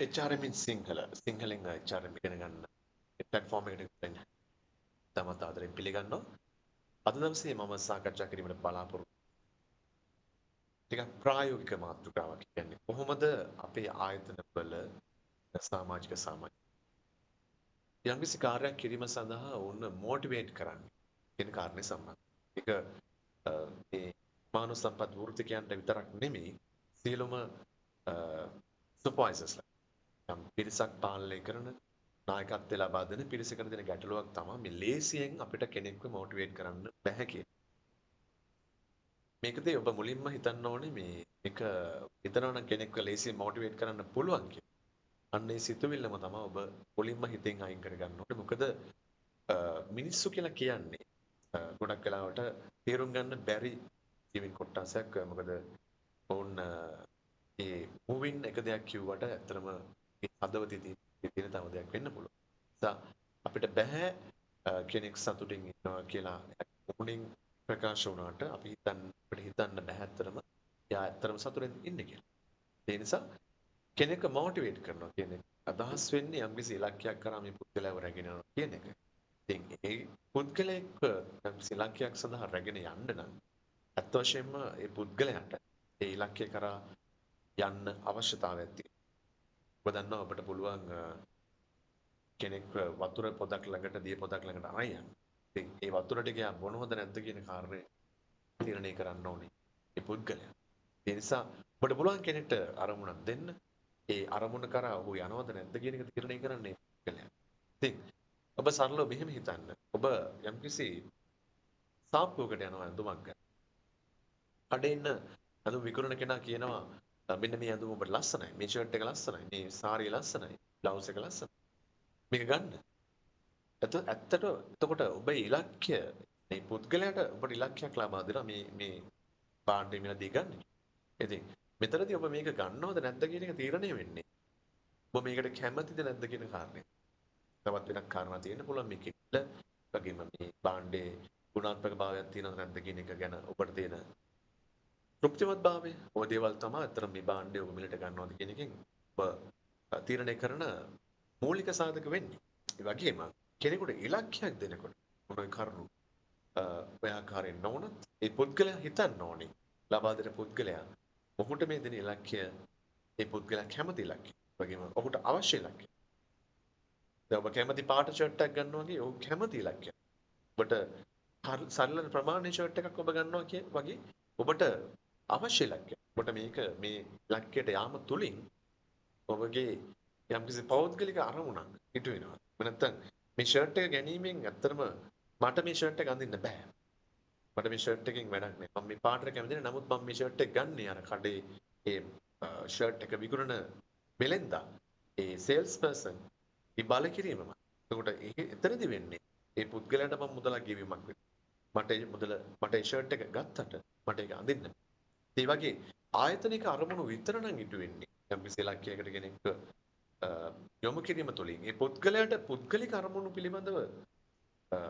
HRM in Sinhala සිංහලෙන් HRM ඉගෙන ගන්න platform එකට වෙන්න. තමත් ආදරෙන් පිළිගන්නවා. අද දවසේ මම සාකච්ඡා කිරීමට බලාපොරොත්තු ටිකක් ප්‍රායෝගික මාතෘකාවක් කියන්නේ කොහොමද අපේ ආයතන වල සමාජික සමාජ යම්කිසි කාර්යයක් කිරීම සඳහා ඔවුන් මොටිවේට් කරන්නේ කියන කාරණේ සම්බන්ධ. ඒක මේ මානව සම්පත් වෘත්තිකයන්ට විතරක් නෙමෙයි සියලුම සුපර්වයිසර්ස්ලා යම් පිරිසක් පාලනය කරන නායකත්වය ලබා දෙන පිරිසකට දෙන ගැටලුවක් තමයි මේ ලේසියෙන් අපිට කෙනෙක්ව මොටිවේට් කරන්න බැහැ කියන. මේකදී ඔබ මුලින්ම හිතන්න ඕනේ මේ එක හිතනවා නම් කෙනෙක්ව ලේසියෙන් මොටිවේට් කරන්න පුළුවන් කියලා. අන්න ඒ සිතුවිල්ලම තමයි ඔබ මුලින්ම හිතෙන් අයින් කරගන්න ඕනේ. මොකද මිනිස්සු කියලා කියන්නේ ගොඩක් වෙලාවට තේරුම් ගන්න බැරි ජීවින් කොටසක් මොකද ඔවුන් ඒ මූවින් එක දෙයක් කිව්වට ඇත්තටම හදවතේ තියෙන තව දෙයක් වෙන්න පුළුවන්. නිසා අපිට බෑ කෙනෙක් සතුටින් ඉන්නවා කියලා මුණින් ප්‍රකාශ වුණාට අපි හිතන්න අපිට හිතන්න බෑ ඇත්තටම එයා ඇත්තටම සතුටින් ඉන්නේ කියලා. ඒ නිසා කෙනෙක් මොටිවේට් කරනවා කියන්නේ අදහස් වෙන්නේ යම්කිසි ඉලක්කයක් කරා මේ පුද්ගලයාව රැගෙන යනවා කියන එක. ඉතින් ඒ පුද්ගලයෙක් යම්කිසි ඉලක්කයක් සඳහා රැගෙන යන්න නම් අත් වශයෙන්ම ඒ පුද්ගලයාට ඒ ඉලක්කය කරා යන්න අවශ්‍යතාවයක් තියෙනවා. ඔබ දන්නවා ඔබට පුළුවන් කෙනෙක් වතුර පොදක් ළඟට දිය පොදක් ළඟට අරන් යන්න. ඉතින් ඒ වතුර ටික යා බොනවද නැද්ද කියන කාරණේ තීරණය කරන්න ඕනේ. ඒ පුද්ගලයා. ඒ නිසා ඔබට පුළුවන් කෙනෙක්ට අරමුණක් දෙන්න. ඒ අරමුණ කරා ඔහු යනවද නැද්ද කියන එක තීරණය කරන්නේ පුද්ගලයා. ඉතින් ඔබ සරලව මෙහෙම හිතන්න. ඔබ යම්කිසි සාප්පුවකට යනවා ඇඳුමක් ගන්න. කඩේ ඉන්න ඇඳුම් විකුණන කෙනා කියනවා මෙන්න මේ ඇඳුම ඔබට ලස්සනයි. මේ ෂර්ට් එක ලස්සනයි. මේ සාරිය ලස්සනයි. බ්ලවුස් එක ලස්සනයි. මේක ගන්න. එතකොට ඇත්තට එතකොට ඔබේ ඉලක්කය මේ පුද්ගලයාට ඔබට ඉලක්කයක් ලබා දෙනවා මේ මේ භාණ්ඩය මිලදී ගන්න. ඉතින් මෙතනදී ඔබ මේක ගන්නවද නැද්ද කියන එක තීරණය වෙන්නේ. ඔබ මේකට කැමතිද නැද්ද කියන කාරණේ. තවත් වෙනක් කාරණා තියෙන්න පුළුවන් මේකෙත් වගේම මේ භාණ්ඩේ ගුණාත්මක භාවයක් තියෙනවද නැද්ද කියන එක ගැන ඔබට තියෙන තෘප්තිමත් භාවය. ඔය දේවල් තමයි අතර මේ භාණ්ඩය ඔබ මිලට ගන්නවද කියන එකෙන් ඔබ තීරණය කරන මූලික සාධක වෙන්නේ. ඒ වගේම කෙනෙකුට ඉලක්කයක් දෙනකොට මොන කරුණු ඔය ආකාරයෙන් නොවුනත් ඒ පුද්ගලයා හිතන්න ඕනේ. ලබා දෙන පුද්ගලයා ඔහුට මේ දෙන ඉලක්කය ඒ පුද්ගලයා කැමති ඉලක්කය. වගේම ඔහුට අවශ්‍ය ඉලක්කය. දැන් ඔබ කැමති පාට ෂර්ට් එකක් ගන්නවා වගේ ඔහු කැමති ඉලක්කය. ඔබට සරල ප්‍රමාණයේ ෂර්ට් එකක් ඔබ ගන්නවා කිය වගේ ඔබට අවශ්‍ය ඉලක්කය. ඔබට මේක මේ ඉලක්කයට යාම තුලින් ඔබගේ යම්කිසි පෞද්ගලික අරමුණක් ඉටු වෙනවා. නැත්නම් මේ ෂර්ට් එක ගැනීමෙන් ඇත්තටම මට මේ ෂර්ට් එක අඳින්න බෑ. මට මේ ෂර්ට් එකකින් වැඩක් නෑ. මම මේ පාටට කැමති නෑ. නමුත් මම මේ ෂර්ට් එක ගන්නේ අර කඩේ ඒ ෂර්ට් එක විකුණන බෙලෙන්දා ඒ සේල්ස් පර්සන් ඒ බල කිරීමම. එතකොට එතනදි වෙන්නේ ඒ පුද්ගලයාට මම මුදලක් ගෙවීමක් වෙනවා. මට ඒ මුදල මට ඒ ෂර්ට් එක ගත්තට මට ඒක අඳින්න. ඒ වගේ ආයතනික අරමුණු විතර නම් ඉටු වෙන්නේ. යම් කිසි ඉලක්කයකට කෙනෙක් යොමු කිරීම තුළින් ඒ පුද්ගලයාට පුද්ගලික අරමුණු පිළිබඳව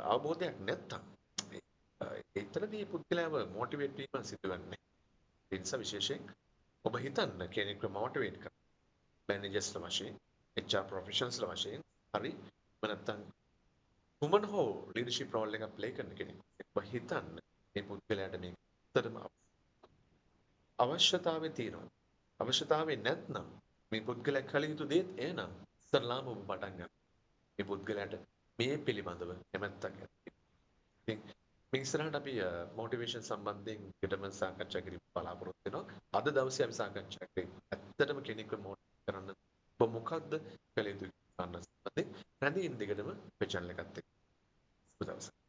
අවබෝධයක් නැත්තම් එතනදී පුද්ගලයාව මොටිවේට් වීම සිදුවන්නේ. ඒ නිසා විශේෂයෙන් ඔබ හිතන්න කෙනෙක්ව මොටිවේට් කරන්න. මැනේජර්ස්ලා වශයෙන්, HR ප්‍රොෆෙෂනල්ස්ලා වශයෙන් හරි නැත්තම් කුමන හෝ ලීඩර්ෂිප් රෝල් එකක් ප්ලේ කරන කෙනෙක්. ඔබ හිතන්න මේ පුද්ගලයාට මේ ඇත්තටම අවශ්‍යතාවය තියෙනවා. අවශ්‍යතාවය නැත්නම් මේ පුද්ගලයා කළ යුතු දේත් එනම් ඉස්සරලාම ඔබ පටන් ගන්න. මේ පුද්ගලයාට මේ පිළිබඳව කැමැත්තක් ඇති. ඉතින් මේ ඉස්සරහට අපි මොටිවේෂන් සම්බන්ධයෙන් ඊටම සාකච්ඡා කිරීම බලාපොරොත්තු වෙනවා. අද දවසේ අපි සාකච්ඡා කරේ ඇත්තටම කෙනෙක්ව මොටිවේට් කරන්න ඔබ මොකක්ද කළ යුතු ගන්න සම්බන්ධයෙන් රැඳී ඉන්න දිගටම මේ channel එකත් එක්ක. සුබ දවසක්.